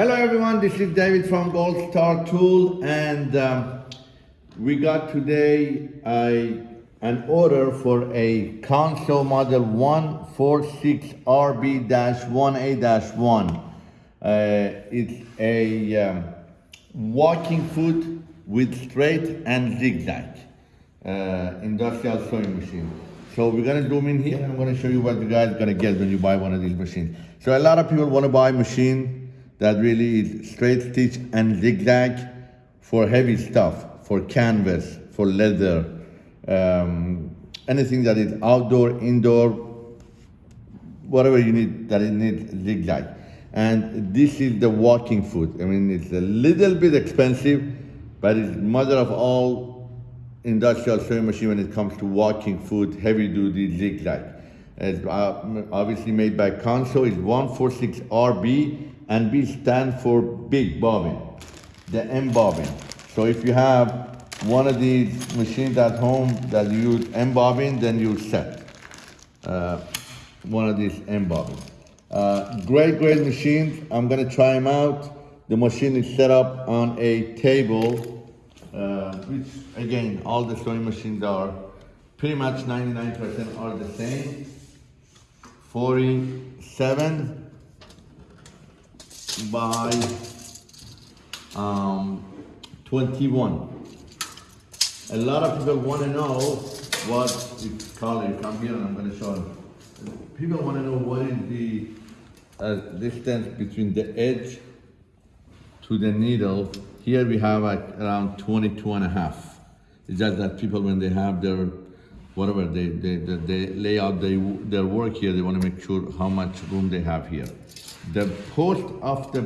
Hello everyone, this is David from Gold Star Tool and um, we got today a, an order for a Consew model 146RB-1A-1. Uh, it's a um, walking foot with straight and zigzag uh, industrial sewing machine. So we're gonna zoom in here. I'm gonna show you what you guys gonna get when you buy one of these machines. So a lot of people wanna buy machine that really is straight stitch and zigzag for heavy stuff, for canvas, for leather, um, anything that is outdoor, indoor, whatever you need that it needs zigzag. And this is the walking foot. I mean, it's a little bit expensive, but it's mother of all industrial sewing machine when it comes to walking foot, heavy duty zigzag. It's uh, obviously made by Consew, It's 146RB and B stand for big bobbin, the M bobbin. So if you have one of these machines at home that use M bobbin, then you set uh, one of these M bobbins. Uh, great, great machines. I'm gonna try them out. The machine is set up on a table, uh, which again, all the sewing machines are pretty much 99% are the same. 47 by um, 21. A lot of people want to know what it's called. Come here and I'm going to show them. People want to know what is the uh, distance between the edge to the needle. Here we have like around 22 and a half. It's just that people, when they have their whatever they, they, they, they lay out they, their work here, they want to make sure how much room they have here. The post of the,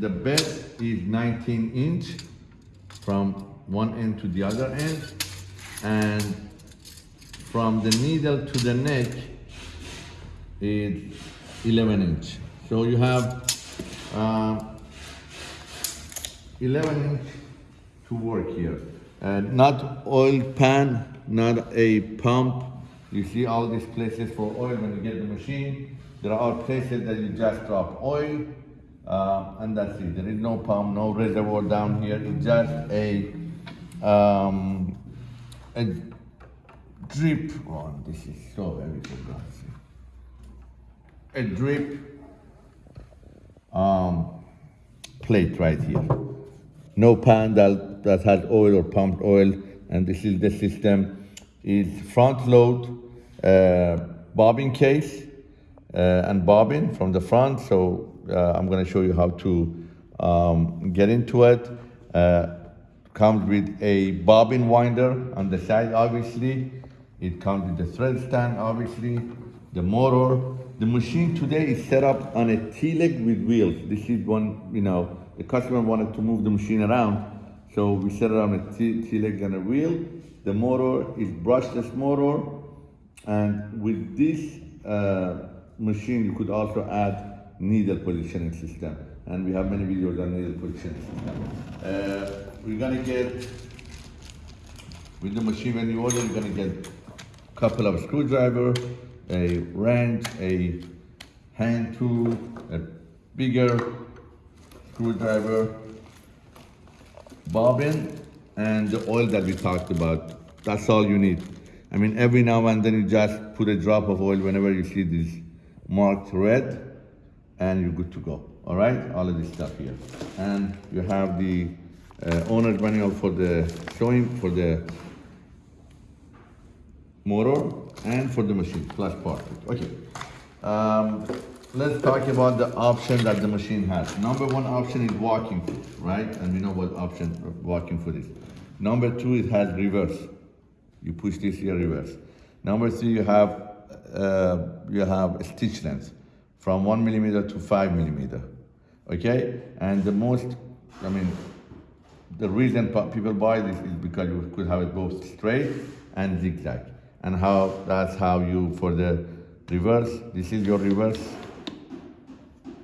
the bed is 19 inch from one end to the other end. And from the needle to the neck is 11 inch. So you have uh, 11 inch to work here. Uh, not oil pan, not a pump. You see all these places for oil when you get the machine. There are places that you just drop oil, uh, and that's it. There is no pump, no reservoir down here. It's just a, um, a drip. Oh, this is so God's sake. A drip um, plate right here. No pan that, that has oil or pumped oil, and this is the system. Is front load uh, bobbin case and bobbin from the front. So uh, I'm going to show you how to um, get into it. Uh, comes with a bobbin winder on the side, obviously. It comes with the thread stand, obviously, the motor. The machine today is set up on a T-leg with wheels. This is one, you know, the customer wanted to move the machine around. So we set it on a T-leg and a wheel. The motor is brushless motor. And with this uh, machine, you could also add needle positioning system. And we have many videos on needle positioning system. Uh, we're gonna get, with the machine when you order, you're gonna get a couple of screwdriver, a wrench, a hand tool, a bigger screwdriver, bobbin, and the oil that we talked about. That's all you need. I mean, every now and then you just put a drop of oil whenever you see this marked red and you're good to go. All right, all of this stuff here. And you have the uh, owner's manual for the showing for the motor and for the machine, plus part. Okay. Um, let's talk about the option that the machine has. Number one option is walking foot, right? And we know what option walking foot is. Number two, it has reverse. You push this here, reverse. Number three, you have uh, you have stitch length from one millimeter to five millimeter, okay? And the most, I mean, the reason people buy this is because you could have it both straight and zigzag. And how, that's how you, for the reverse, this is your reverse,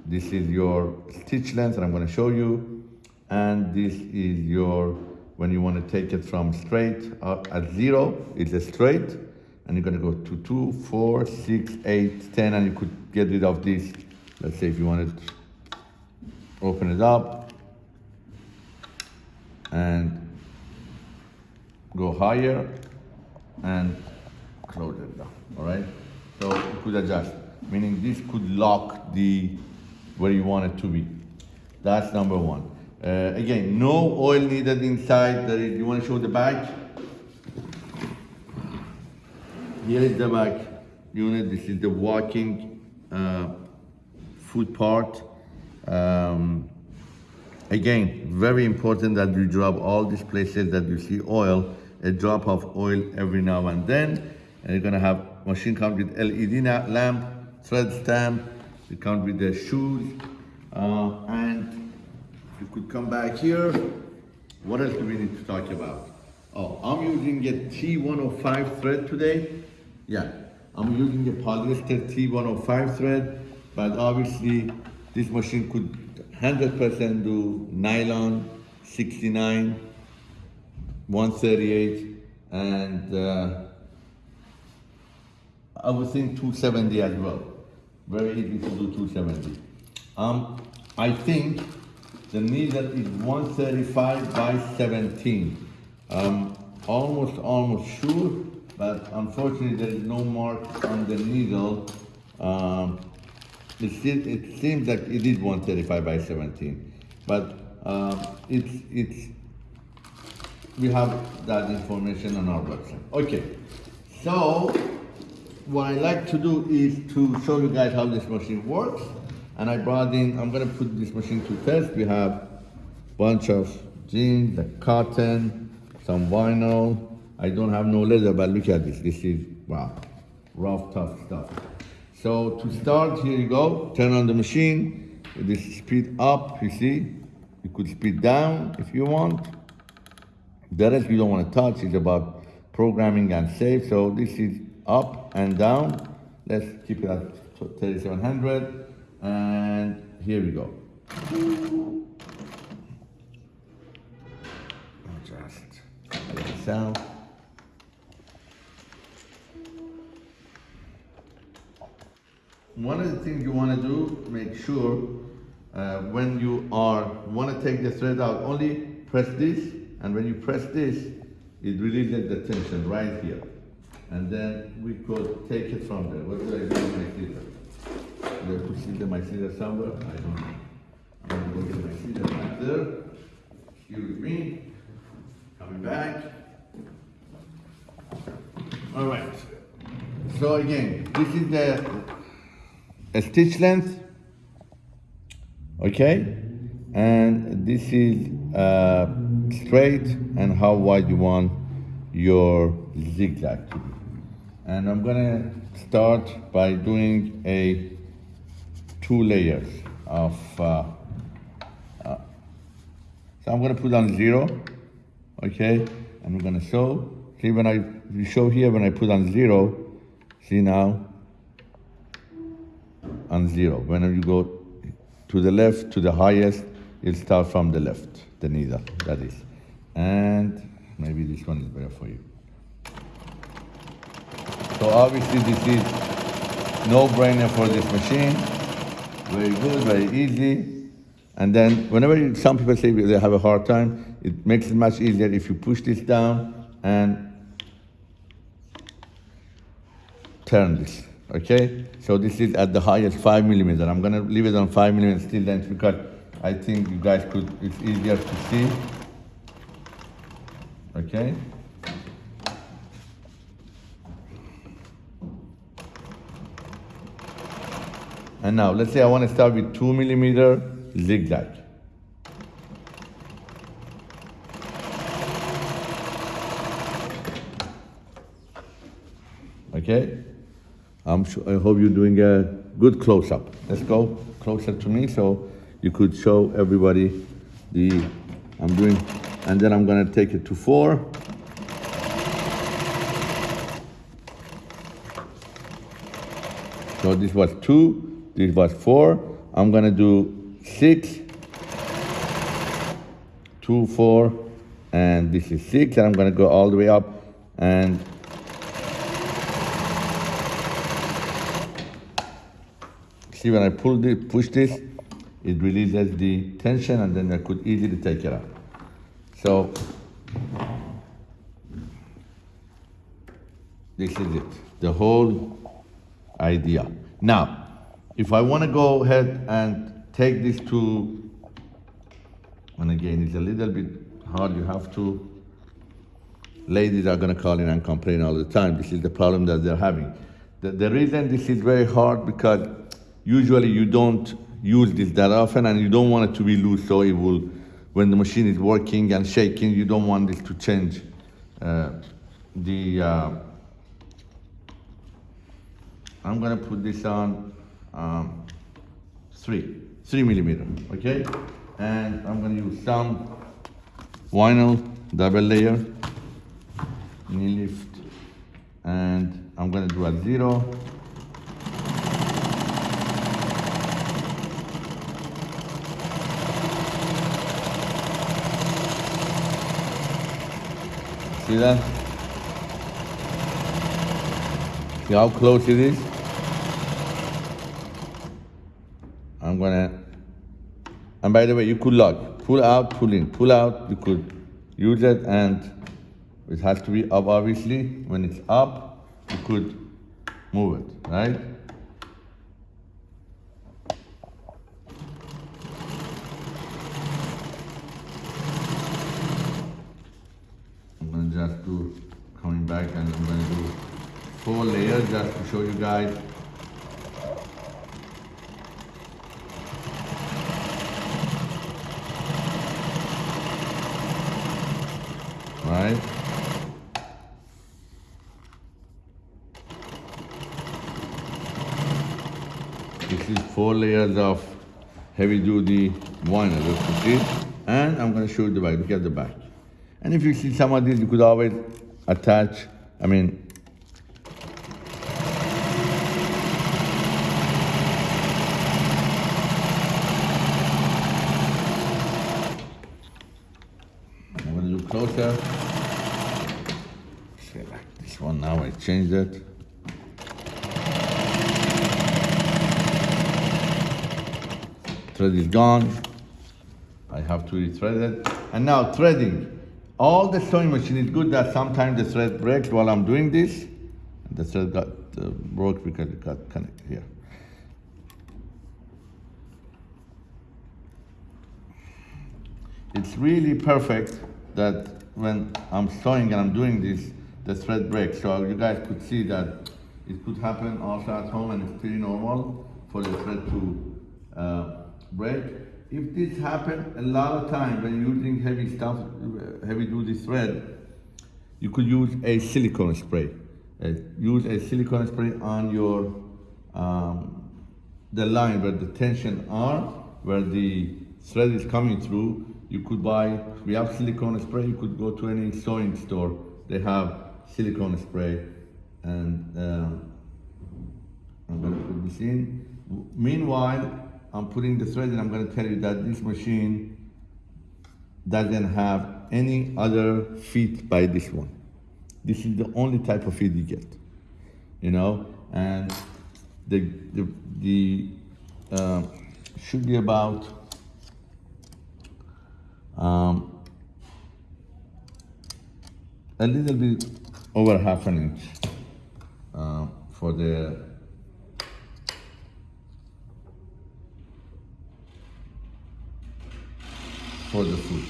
this is your stitch length, and I'm gonna show you. And this is your, when you wanna take it from straight uh, at zero, it's a straight, and you're gonna go to two, four, six, eight, ten, and you could get rid of this. Let's say if you wanted open it up and go higher and close it down, all right? So you could adjust, meaning this could lock the, where you want it to be. That's number one. Uh, again, no oil needed inside. Is, you want to show the back? Here is the back unit. This is the walking uh, foot part. Um, again, very important that you drop all these places that you see oil, a drop of oil every now and then. And you're gonna have machine comes with LED lamp, thread stamp, it comes with the shoes, uh, and you could come back here. What else do we need to talk about? Oh, I'm using a T105 thread today. Yeah, I'm using a polyester T105 thread, but obviously this machine could 100% do nylon 69, 138, and uh, I would think 270 as well. Very easy to do 270. Um, I think the needle is 135 by 17. Um, almost, almost sure, but unfortunately there is no mark on the needle. Um, it, seems, it seems like it is 135 by 17, but um, it's, it's, we have that information on our website. Okay, so what I like to do is to show you guys how this machine works. And I brought in, I'm gonna put this machine to test. We have bunch of jeans, the cotton, some vinyl. I don't have no leather, but look at this. This is, wow, rough, tough stuff. So to start, here you go. Turn on the machine. This speed up, you see. You could speed down if you want. The rest you don't want to touch. It's about programming and save. So this is up and down. Let's keep it at 3700. And here we go. Just sound. One of the things you want to do, make sure uh, when you are want to take the thread out, only press this, and when you press this, it releases the tension right here. And then we could take it from there. What do I do with my scissors? Do I put scissors, my scissors somewhere? I don't know. I'm going to go get my scissors back there. Excuse me. Coming back. All right. So again, this is the a stitch length, okay? And this is uh, straight and how wide you want your zigzag to be. And I'm gonna start by doing a two layers of, uh, uh, so I'm gonna put on zero, okay? And we're gonna show, see when I, show here when I put on zero, see now, on zero. Whenever you go to the left, to the highest, you'll start from the left, the needle, that is. And maybe this one is better for you. So obviously this is no-brainer for this machine. Very good, very easy. And then whenever you, some people say they have a hard time, it makes it much easier if you push this down and turn this, okay? So this is at the highest five millimeter. I'm gonna leave it on five millimeter still length because I think you guys could, it's easier to see. Okay? And now, let's say I want to start with two millimeter zigzag. Okay? I'm sure, I hope you're doing a good close-up. Let's go closer to me so you could show everybody the, I'm doing, and then I'm gonna take it to four. So this was two, this was four. I'm gonna do six, two, four, and this is six, and I'm gonna go all the way up and see when I pull this, push this, it releases the tension and then I could easily take it out. So this is it, the whole idea. Now, if I want to go ahead and take this to, and again, it's a little bit hard, you have to, ladies are going to call in and complain all the time. This is the problem that they're having. The, the reason this is very hard because usually you don't use this that often and you don't want it to be loose so it will, when the machine is working and shaking, you don't want this to change uh, the, uh, I'm gonna put this on um, three, three millimeter, okay? And I'm gonna use some vinyl double layer, knee lift, and I'm gonna do a zero. See that? See how close it is? I'm gonna, and by the way, you could lock, pull out, pull in, pull out, you could use it and it has to be up obviously. When it's up, you could move it, right? I'm gonna just do coming back and I'm gonna do four layers just to show you guys. Right? This is four layers of heavy duty vinyl, as you see. And I'm gonna show you the back, look at the back. And if you see some of these, you could always attach, I mean, I'm gonna do closer. Like this one now, I changed it. Thread is gone. I have to rethread it. And now threading. All the sewing machine is good that sometimes the thread breaks while I'm doing this. The thread got uh, broke because it got connected here. It's really perfect that when I'm sewing and I'm doing this, the thread breaks. So you guys could see that it could happen also at home and it's pretty normal for the thread to uh, break. If this happens a lot of time when you're using heavy stuff, uh, heavy duty thread, you could use a silicone spray. Uh, use a silicone spray on your um, the line where the tension are, where the thread is coming through. You could buy. We have silicone spray. You could go to any sewing store. They have silicone spray, and um, I'm to put this in. Meanwhile, I'm putting the thread and I'm going to tell you that this machine doesn't have any other feet by this one. This is the only type of feet you get, you know, and the, the, the uh, should be about um, a little bit over half an inch uh, for the for the food.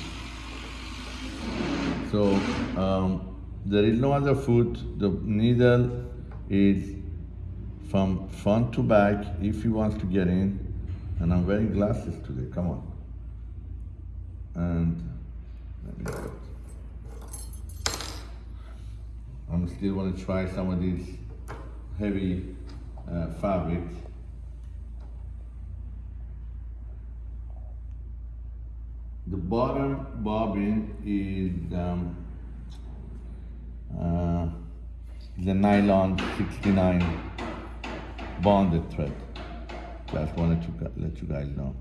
So um, there is no other food. The needle is from front to back if he wants to get in. And I'm wearing glasses today, come on. And let me go. I'm still want to try some of these heavy uh, fabrics. The bottom bobbin is um, uh, the nylon 69 bonded thread. Just wanted to let you guys know.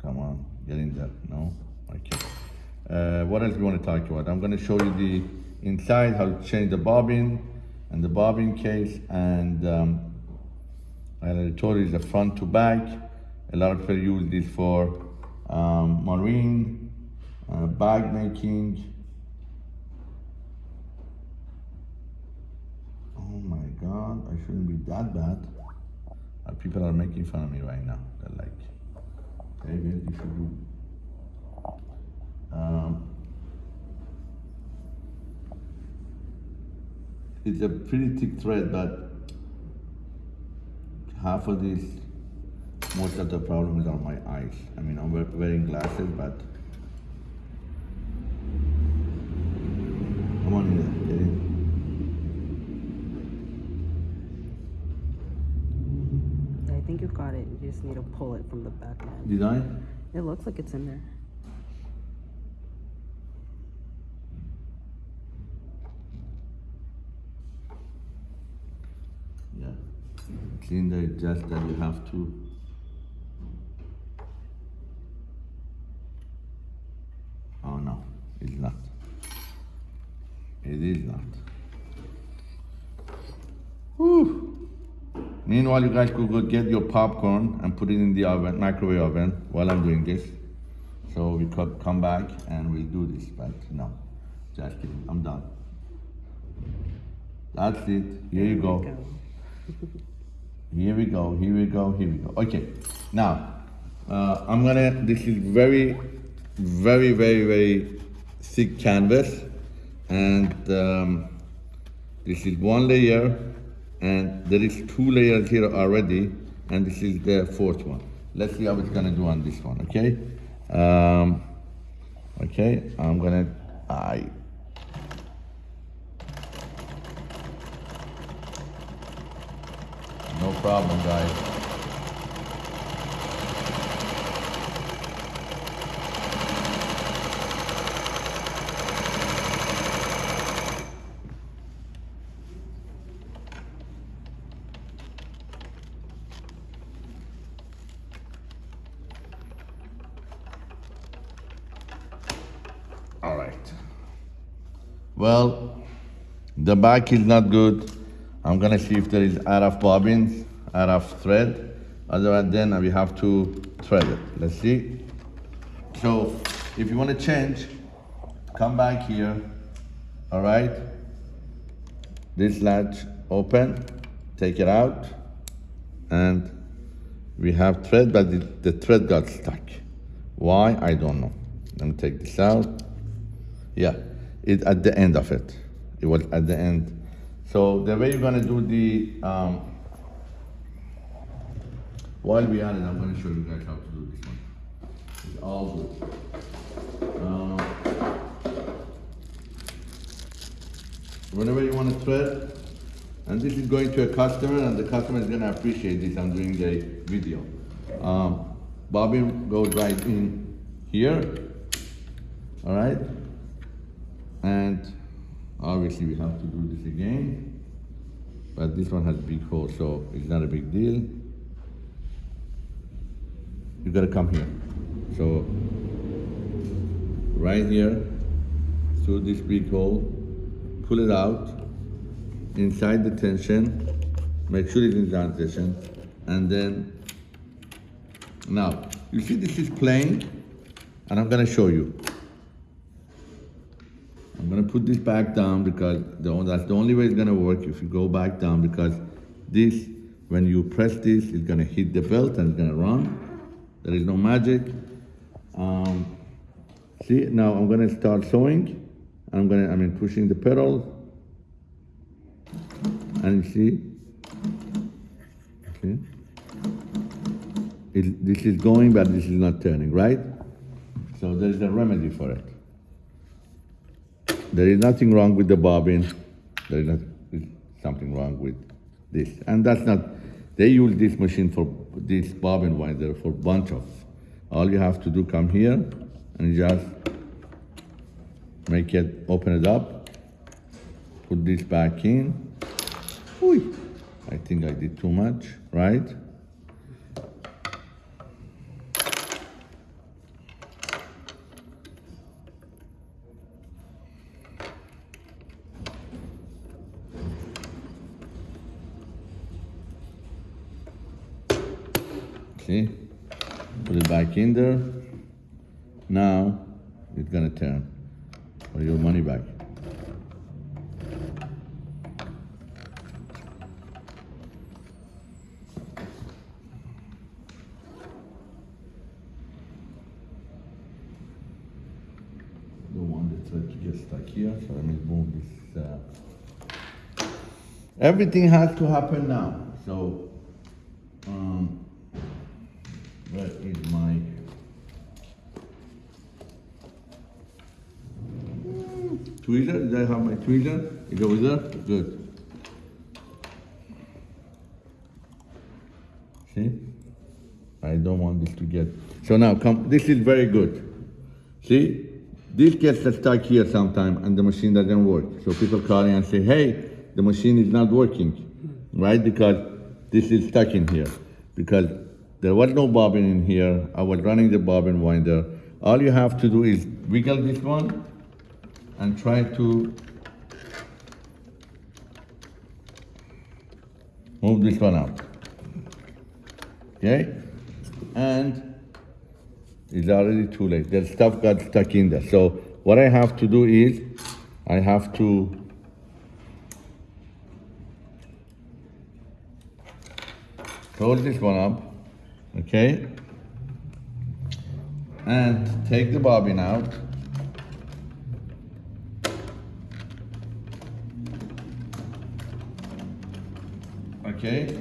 Come on, get in there. No? Okay. Uh, what else we want to talk about? I'm going to show you the inside, how to change the bobbin and the bobbin case and um, I told you the front to back. A lot of people use this for um, marine, uh, bag making. Oh my God, I shouldn't be that bad. Uh, people are making fun of me right now. They're like, David, you should do. Um, it's a pretty thick thread, but half of this, most of the problems are my eyes. I mean, I'm wearing glasses, but come on in, get in. I think you've got it. You just need to pull it from the back end. Did I? It looks like it's in there. Yeah. Cylinder is just that you have to. Oh no, it's not. It is not. Whew. Meanwhile, you guys could go get your popcorn and put it in the oven, microwave oven, while I'm doing this. So we could come back and we'll do this, but no, just kidding. I'm done. That's it. Here you go. Here we go, here we go, here we go. Okay, now uh, I'm gonna. This is very, very, very, very thick canvas, and um, this is one layer, and there is two layers here already, and this is the fourth one. Let's see how it's gonna do on this one. Okay, um, okay. I'm gonna. I. No problem, guys. All right. Well, the back is not good. I'm gonna see if there is out RF bobbins, RF thread. Otherwise, then we have to thread it. Let's see. So, if you want to change, come back here. All right. This latch open, take it out, and we have thread, but the thread got stuck. Why? I don't know. Let me take this out. Yeah, it at the end of it. It was at the end. So the way you're gonna do the um, while we are it, I'm gonna show you guys how to do this one. It's all good. Um, whenever you want to thread, and this is going to a customer, and the customer is gonna appreciate this. I'm doing the video. Um, bobbin goes right in here. All right, and obviously we have to do this again. But this one has big hole, so it's not a big deal. You gotta come here. So right here, through this big hole, pull it out, inside the tension, make sure it's in tension, and then, now, you see this is plain, and I'm gonna show you. I'm gonna put this back down because the, that's the only way it's gonna work if you go back down because this, when you press this, it's gonna hit the belt and it's gonna run. There is no magic. Um, see, now I'm gonna start sewing. I'm gonna, I mean, pushing the pedal. And see, okay. It, this is going, but this is not turning, right? So there is a remedy for it. There is nothing wrong with the bobbin. There is not something wrong with this. And that's not, they use this machine for this bobbin winder for bunch of. All you have to do, come here and just make it, open it up, put this back in. Ooh, I think I did too much, right? See? Put it back in there. Now it's gonna turn. for your money back. To get stuck here, so let me move this. Uh... Everything has to happen now. So, Tweezer? Is it over there? Good. See? I don't want this to get. So now, come. This is very good. See? This gets stuck here sometime and the machine doesn't work. So people call in and say, hey, the machine is not working, right? Because this is stuck in here. Because there was no bobbin in here. I was running the bobbin winder. All you have to do is wiggle this one and try to move this one out. Okay? And it's already too late. The stuff got stuck in there. So what I have to do is I have to close this one up, okay? And take the bobbin out. Okay?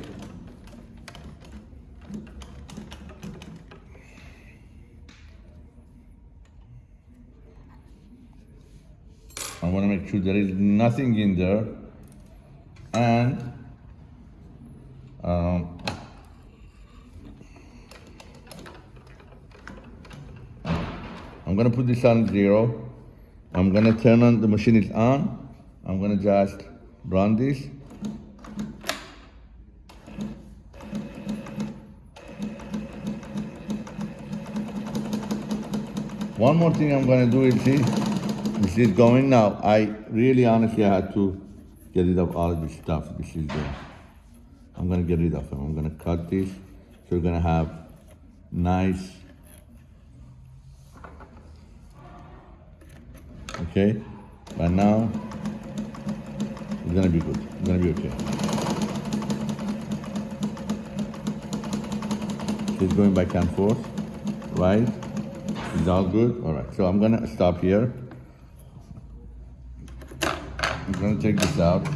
I want to make sure there is nothing in there. And um, I'm gonna put this on zero. I'm gonna turn on, the machine is on. I'm gonna just run this. One more thing I'm gonna do is see, this is going now. I really honestly had to get rid of all this stuff. This is the, I'm gonna get rid of them. I'm gonna cut this. So we're gonna have nice, okay? But now, it's gonna be good. It's gonna be okay. It's going back and forth, right? It's all good? All right, so I'm gonna stop here. I'm gonna take this out.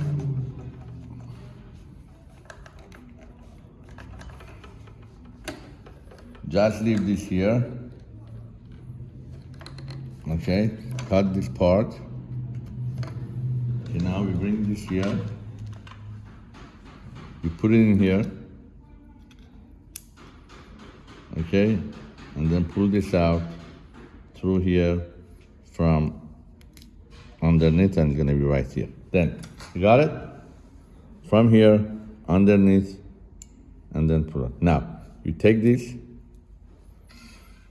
Just leave this here. Okay, cut this part. Okay, now we bring this here. We put it in here. Okay, and then pull this out through here from underneath and it's gonna be right here. Then, you got it? From here, underneath, and then pull it. Now, you take this,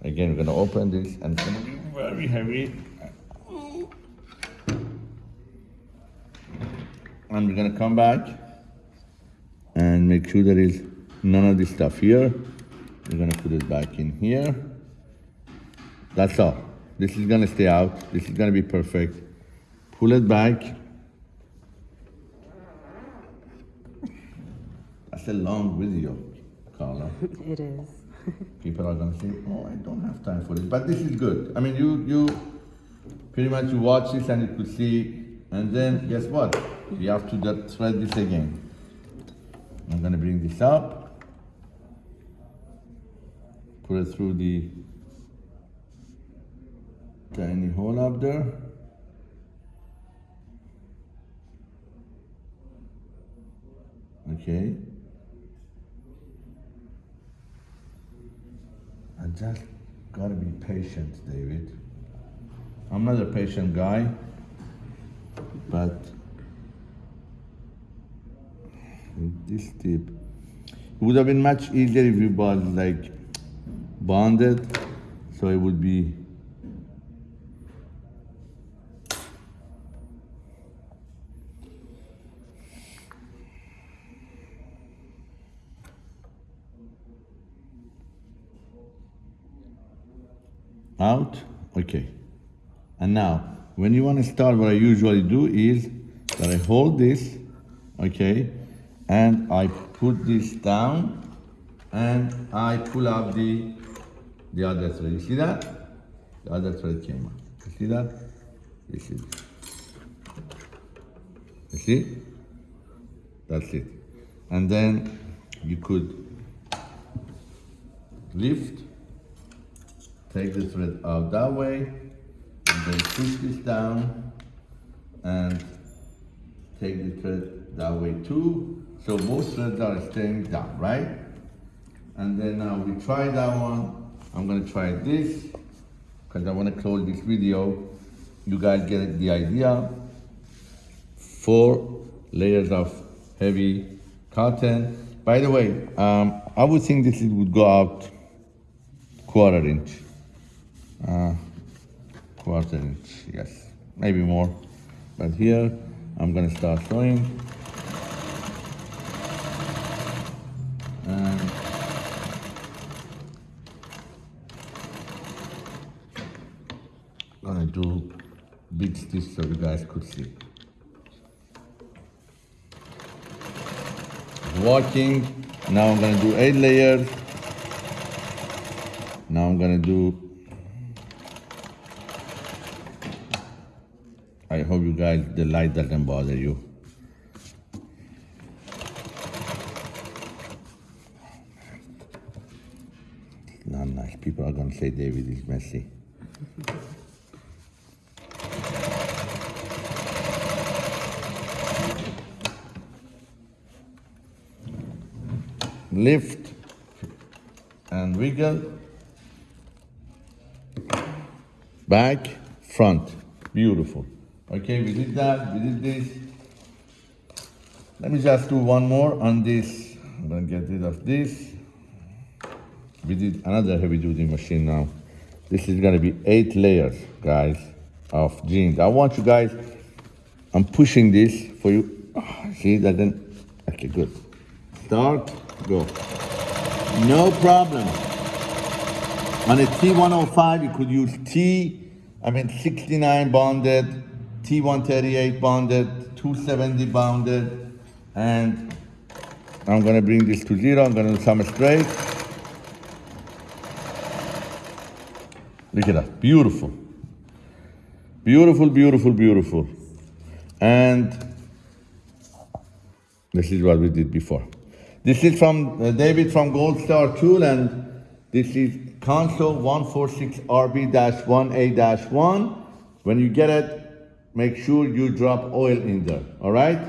again, we're gonna open this and it's gonna be very heavy. And we're gonna come back and make sure there is none of this stuff here. We're gonna put it back in here. That's all. This is gonna stay out. This is gonna be perfect. Pull it back. That's a long video, Carla. It is. People are gonna say, "Oh, I don't have time for this," but this is good. I mean, you you pretty much you watch this and you could see, and then guess what? We have to thread this again. I'm gonna bring this up, put it through the tiny hole up there. Okay. I just gotta be patient, David. I'm not a patient guy, but this tip, it would have been much easier if you bought like bonded, so it would be out, okay. And now, when you want to start, what I usually do is that I hold this, okay, and I put this down, and I pull up the the other thread. You see that? The other thread came out. You see that? You see? You see? That's it. And then you could lift, take the thread out that way, and then push this down, and take the thread that way too. So both threads are staying down, right? And then now we try that one. I'm gonna try this, because I wanna close this video. You guys get the idea. Four layers of heavy cotton. By the way, um, I would think this would go out quarter inch. Uh, quarter inch, yes, maybe more. But here, I'm gonna start sewing. And gonna do big stitch so you guys could see. Working. Now I'm gonna do eight layers. Now I'm gonna do. I hope you guys the light doesn't bother you. Not nice. People are gonna say David is messy. lift and wiggle back front beautiful okay we did that we did this. Let me just do one more on this. I'm gonna get rid of this. We did another heavy duty machine now. This is gonna be eight layers guys of jeans. I want you guys i'm pushing this for you. Ah, see that then okay good. Start, go. No problem. On a T105, you could use T, I mean 69 bonded, T138 bonded, 270 bonded, and I'm gonna bring this to zero, I'm gonna do some straight. Look at that, beautiful. Beautiful, beautiful, beautiful. And this is what we did before. This is from uh, David from Gold Star Tool, and this is Consew 146RB-1A-1. When you get it, make sure you drop oil in there, all right?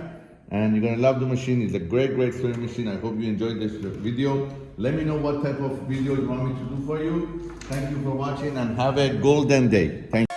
And you're gonna love the machine. It's a great, great sewing machine. I hope you enjoyed this video. Let me know what type of video you want me to do for you. Thank you for watching and have a golden day. Thank